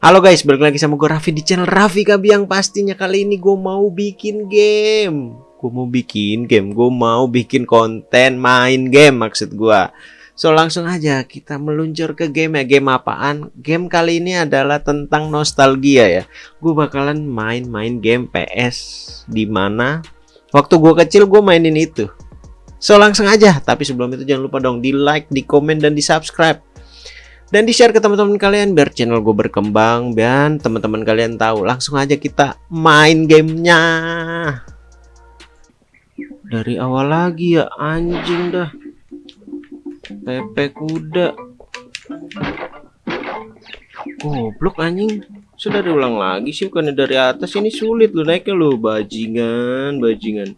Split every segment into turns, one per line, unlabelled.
Halo guys, balik lagi sama gue Raffi di channel Raffi Kabiang. Pastinya kali ini gue mau bikin game. Gue mau bikin game, gue mau bikin konten main game maksud gue So langsung aja kita meluncur ke game ya. Game apaan? Game kali ini adalah tentang nostalgia ya. Gue bakalan main-main game PS Di mana waktu gue kecil gue mainin itu. So langsung aja, tapi sebelum itu jangan lupa dong di like, di komen, dan di subscribe dan di share ke teman-teman kalian biar channel gue berkembang dan teman-teman kalian tahu langsung aja kita main gamenya. Dari awal lagi ya anjing dah. Pepe kuda. Goblok anjing. Sudah diulang lagi sih bukannya dari atas ini sulit lo naiknya lo bajingan bajingan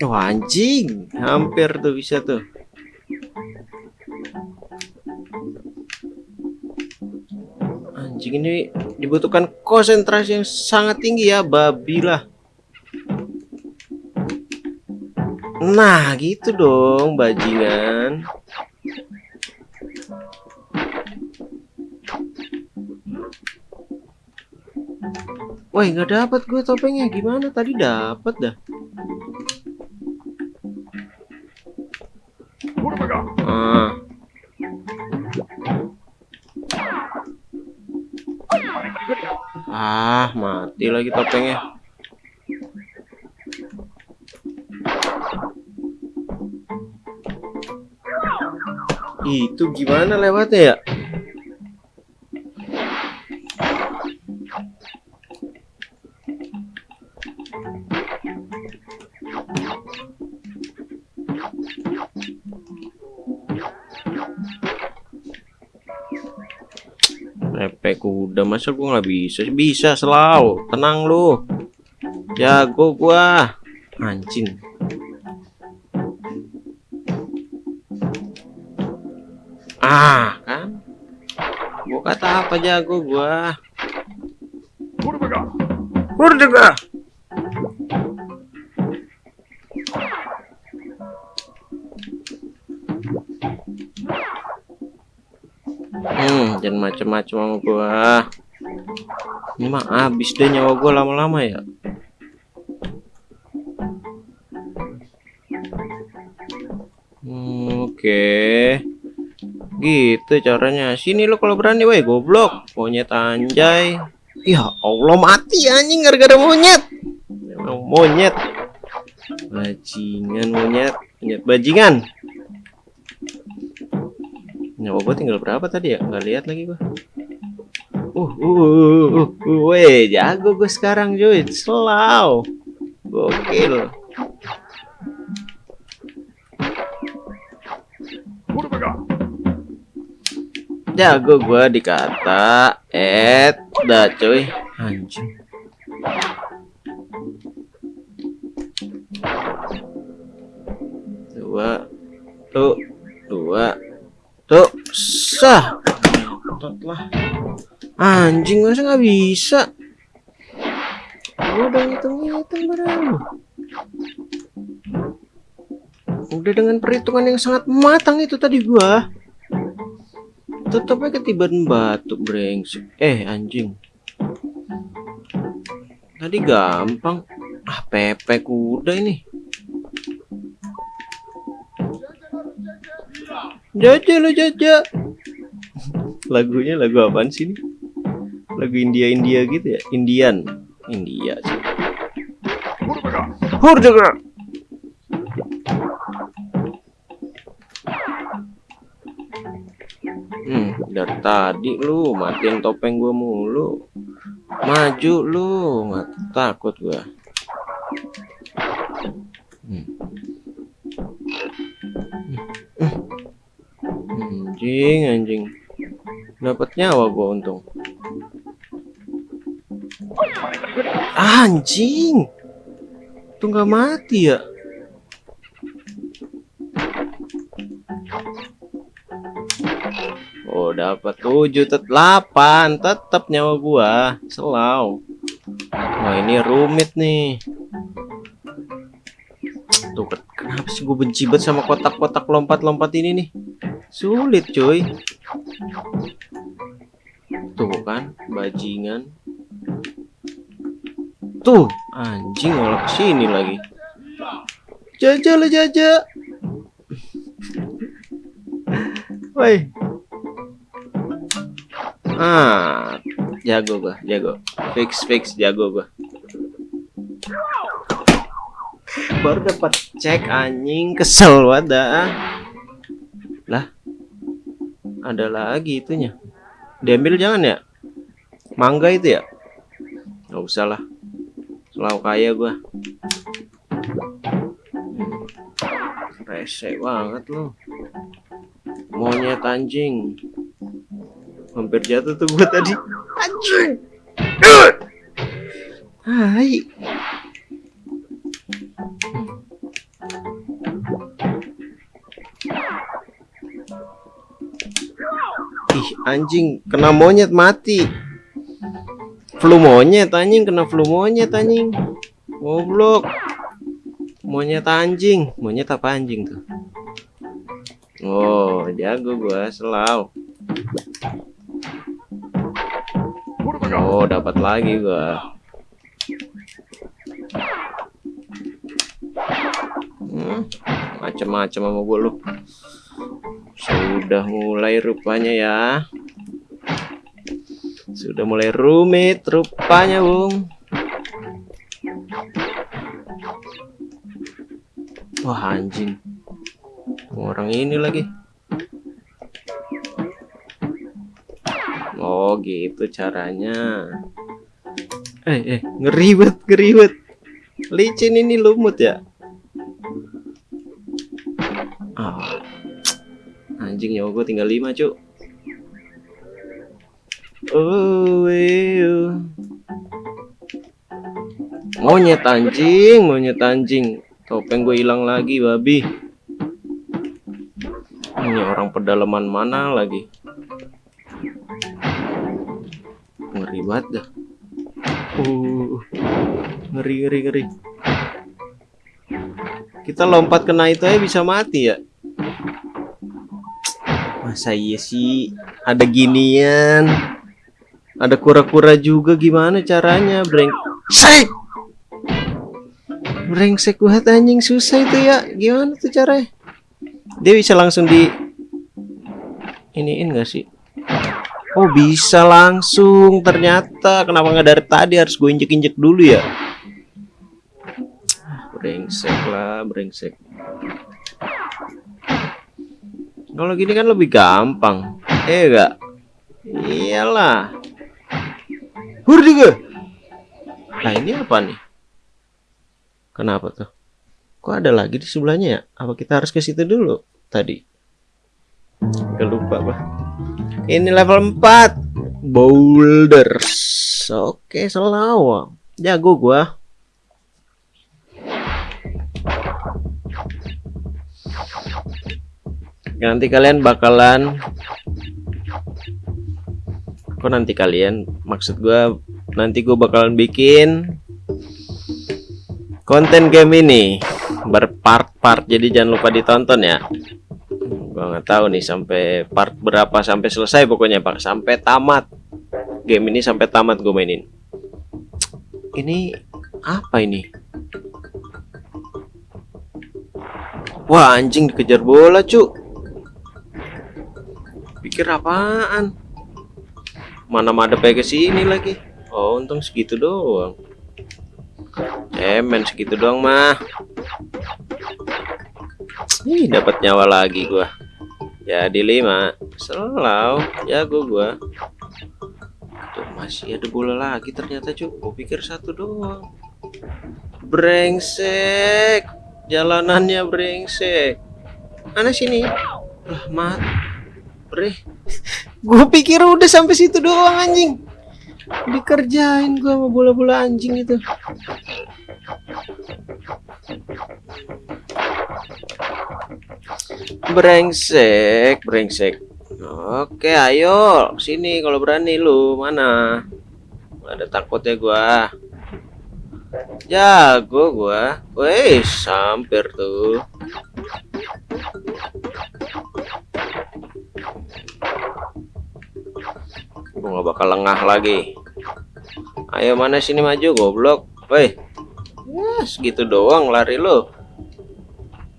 Oh anjing, hampir tuh bisa tuh. Anjing ini dibutuhkan konsentrasi yang sangat tinggi ya, babilah. Nah, gitu dong, bajingan. Woi, nggak dapat gue topengnya. Gimana tadi dapat dah? Mati lagi topengnya. Itu gimana lewatnya ya? Kuda masa gua nggak bisa bisa selalu tenang lu. Jago gua. Anjing. Ah kan? Gua kata apa jago gua? Murdaga Hmm, jangan macem-macem sama gua. Ini mah habis deh nyawa gua lama-lama ya. Hmm, Oke. Gitu caranya. Sini lo kalau berani woi goblok. Monyet anjay. Ya Allah mati anjing gara-gara monyet. Monyet. Bajingan monyet. Monyet bajingan. Nyawa gue tinggal berapa tadi ya? Nggak lihat lagi gue. Uh, uh, uh, uh, uh, weh, jago gue sekarang cuy. Slow. Gokil. Jago gue dikata Ed dah cuy Anjing bisa. Udah ngitung-ngitung barang Udah dengan perhitungan yang sangat matang itu tadi gua. Tetapnya ketiban batu brengsek. Eh anjing. Tadi gampang. Ah pepe kuda ini. Jaja lo jaja. Lagunya lagu apaan sih ini lagu India India gitu ya Indian India sih Hurjaga Hmm, dari tadi lu matiin topeng gua mulu. Maju lu, nggak takut gua. Hmm. Hmm. Anjing, anjing. Dapat nyawa gua untung. Anjing. Tuh nggak mati ya? Oh dapat 7 tet 8 tetap nyawa gua. Selau. Wah ini rumit nih. Tuh kenapa sih gue benci banget sama kotak-kotak lompat-lompat ini nih? Sulit cuy. Tuh kan bajingan Tuh. Anjing malah ke sini lagi. Jaja lah jaja. Woi. Ah jago gua jago. Fix fix jago gua. Baru dapat cek anjing. Kesel wadah lah ada lagi itunya. Diambil jangan ya? Mangga itu ya? Nggak usah lah selalu kaya gua. Rese banget loh monyet anjing. Hampir jatuh tuh gua tadi. Anjing. Hai. Ih anjing. Kena monyet mati flu monyet anjing kena flu monyet anjing goblok monyet anjing monyet apa anjing tuh oh jago gua selau Oh, dapat lagi gua. Hmm, macam-macam sama gua lu. Sudah mulai rupanya ya. Sudah mulai rumit rupanya, Bung. Wah, anjing. Orang ini lagi. Oh gitu caranya Eh eh ngeribet ngeribet Licin ini lumut ya oh. Anjing nyawa gue tinggal 5 cuk Oh. Monyet anjing Monyet anjing. Topeng gue hilang lagi babi. Ini orang pedalaman mana lagi? Ngeri banget dah. Uh ngeri ngeri ngeri. Kita lompat kena itu aja bisa mati ya? Masa iya sih? Ada ginian ada kura-kura juga gimana caranya? Brengsek brengsek banget anjing. Susah itu ya. Gimana tuh caranya? Dia bisa langsung di iniin gak sih? Oh bisa langsung. Ternyata kenapa nggak dari tadi? Harus gue injek-injek dulu ya? Brengsek lah brengsek. Kalau gini kan lebih gampang. Eh enggak iyalah hur juga nah ini apa nih? Kenapa tuh? Kok ada lagi di sebelahnya ya? Apa kita harus ke situ dulu tadi? Lupa pak ini level 4 Boulders. Oke selalu Jago gua. Nanti kalian bakalan Kok nanti kalian? Maksud gua Nanti gua bakalan bikin Konten game ini. Berpart-part Jadi jangan lupa ditonton ya. Gua nggak tahu nih sampai part berapa sampai selesai pokoknya pak. Sampai tamat. Game ini sampai tamat gue mainin. Ini apa ini? Wah anjing dikejar bola cuk. Pikir apaan mana ada ke sini lagi. Oh untung segitu doang. Cemen segitu doang mah. Ih, dapat nyawa lagi gua. Jadi lima. Selalu jago gua. Tuh masih ada bola lagi ternyata cuy gua pikir satu doang. Brengsek. Jalanannya brengsek. Mana sini? Lah mat. Bre gua pikir udah sampai situ doang anjing dikerjain gua sama bola-bola anjing itu Brengsek, brengsek. Oke, ayo sini kalau berani lu. Mana? Ada takutnya gua. Jago gua. Wih, hampir tuh. Gua gak bakal lengah lagi. Ayo mana sini maju goblok. Woi. Ya, segitu doang lari lo.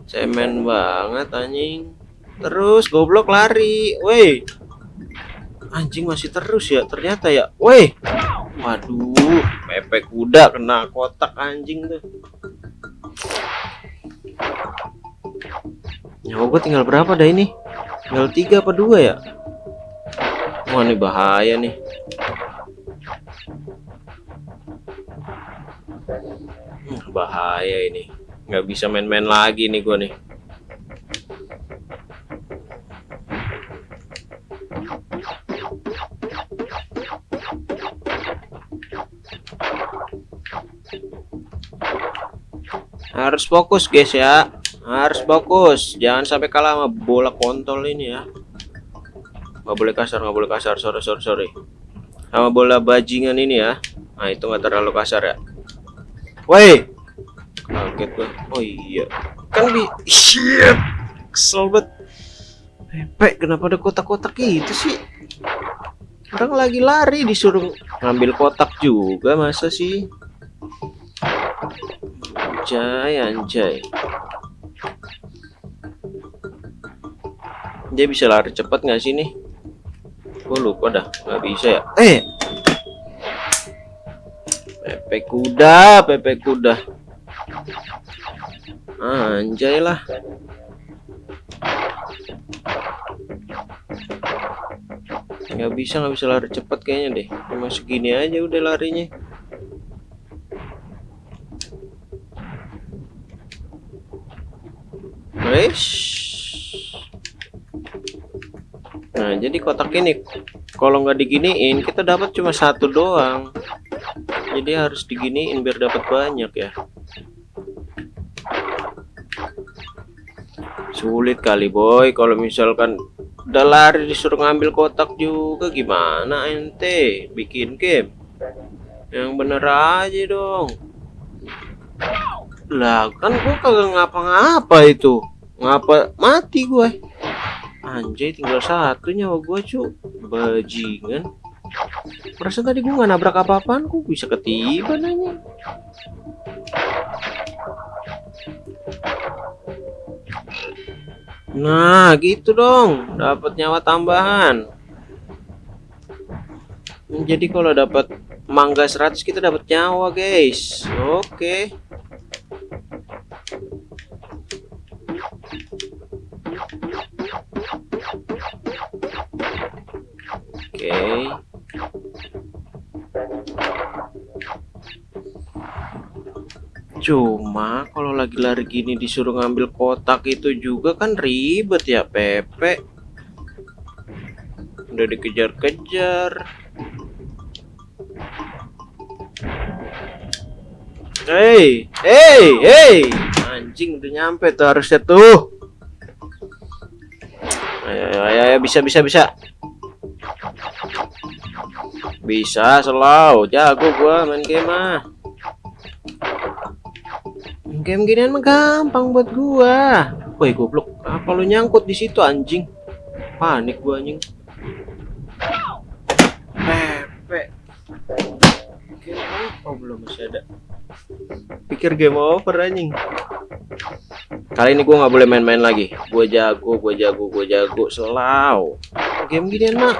Cemen banget anjing. Terus goblok lari. Woi. Anjing masih terus ya ternyata ya. Woi. Waduh, pepek kuda kena kotak anjing tuh. Nyawa gue tinggal berapa dah ini? Tinggal tiga apa dua ya? Wah ini bahaya nih. Bahaya ini. Nggak bisa main-main lagi nih gue nih. Harus fokus guys ya. Harus fokus. Jangan sampai kalah sama bola kontol ini ya. Nggak boleh kasar, nggak boleh kasar. Sorry, sorry, sorry. Sama bola bajingan ini ya. Nah itu nggak terlalu kasar ya. Woi. Kaget gua. Oh iya. Kan bi. Shit. Kesel banget. Kenapa ada kotak-kotak itu sih? Orang lagi lari disuruh ngambil kotak juga masa sih? Anjay, anjay. Dia bisa lari cepat nggak sih nih? Gue lupa dah, nggak bisa ya. Eh, Pepe kuda, Pepe kuda. Anjay lah. Nggak bisa, nggak bisa lari cepat kayaknya deh. Cuma segini aja udah larinya. Nah, jadi kotak ini kalau nggak diginiin kita dapat cuma satu doang. Jadi harus diginiin biar dapat banyak ya. Sulit kali boy. Kalau misalkan udah lari disuruh ngambil kotak juga gimana ente? Bikin game? Yang bener aja dong. Lah kan gua kagak ngapa-ngapa itu. Ngapa mati gue anjay tinggal satu nyawa gue cu. Bajingan. Perasaan tadi gue nggak nabrak apa-apaan kok bisa ketiban nanya? Nah gitu dong. Dapat nyawa tambahan. Jadi kalau dapat mangga 100 kita dapat nyawa guys. Oke. okay. Oke. Cuma kalau lagi lari gini disuruh ngambil kotak itu juga kan ribet ya Pepe. Udah dikejar-kejar. Hei, hei, hei. Anjing udah nyampe tuh harusnya tuh. Ayo, ayo, ayo bisa, bisa, bisa. Bisa selalu jago gua main game mah. Game ginian mah gampang buat gua. Woi goblok, apa lu nyangkut di situ anjing? Panik gua anjing. Pepe. Apa belum masih ada? Pikir game over anjing. Kali ini gue nggak boleh main-main lagi. Gue jago, gue jago, gue jago. Selau. Game ginian mah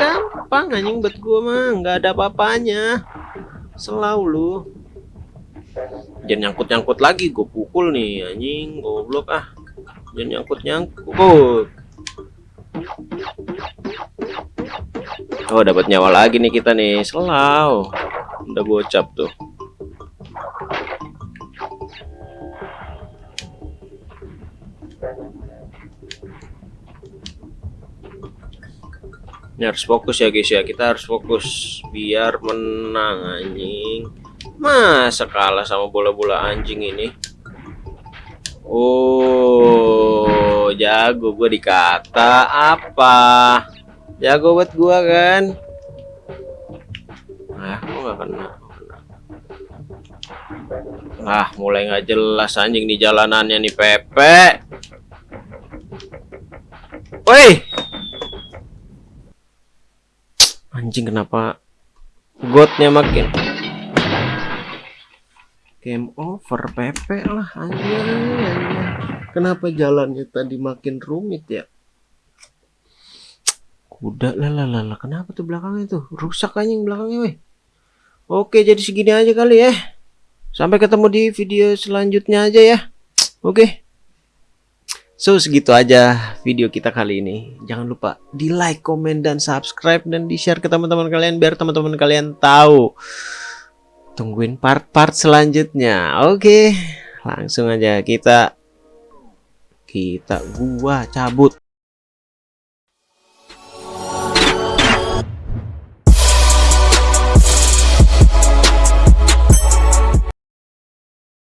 ah, anjing buat gue mah. Nggak ada apa-apanya. Selau lu. Jangan nyangkut-nyangkut lagi. Gue pukul nih anjing. Goblok ah. Jangan nyangkut-nyangkut. Oh dapat nyawa lagi nih kita nih. Selau. Udah gocap tuh. Ini harus fokus ya guys ya. Kita harus fokus biar menang anjing. Masa kalah sama bola-bola anjing ini? Oh, jago gue dikata apa? Jago buat gua kan? Nah, kok gak kena? Ah, mulai nggak jelas anjing di jalanannya nih Pepe. Woi. Anjing kenapa godnya makin Game over Pepe lah anjing. Kenapa jalannya tadi makin rumit ya? Kuda lah lah, kenapa tuh belakangnya tuh? Rusak anjing belakangnya weh. Oke, jadi segini aja kali ya. Sampai ketemu di video selanjutnya aja ya. Oke. So segitu aja video kita kali ini. Jangan lupa di like, komen, dan subscribe dan di share ke teman-teman kalian biar teman-teman kalian tahu. Tungguin part-part selanjutnya. Oke langsung aja kita kita gua cabut